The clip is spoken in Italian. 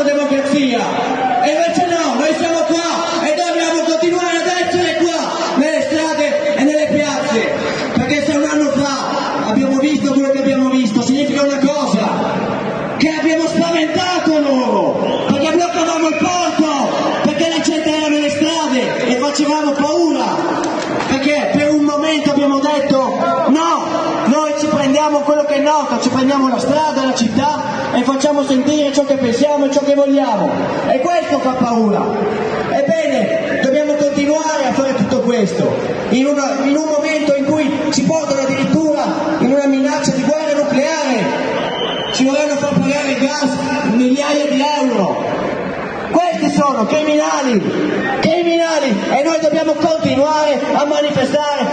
loro democrazia. E invece no, noi siamo qua e dobbiamo continuare ad essere qua, nelle strade e nelle piazze. Perché se un anno fa abbiamo visto quello che abbiamo visto, significa una cosa, che abbiamo spaventato loro, perché bloccavamo il porto, perché la gente era nelle strade e facevamo paura, perché per un momento abbiamo detto no, noi ci prendiamo quello che è noto, ci prendiamo la strada, la città e facciamo sentire ciò che pensiamo e ciò che vogliamo. E questo fa paura. Ebbene, dobbiamo continuare a fare tutto questo, in, una- in un momento in cui ci portano addirittura in una minaccia di guerra nucleare ci vorranno far pagare il gas migliaia di euro. Questi sono criminali, criminali e noi dobbiamo continuare a manifestare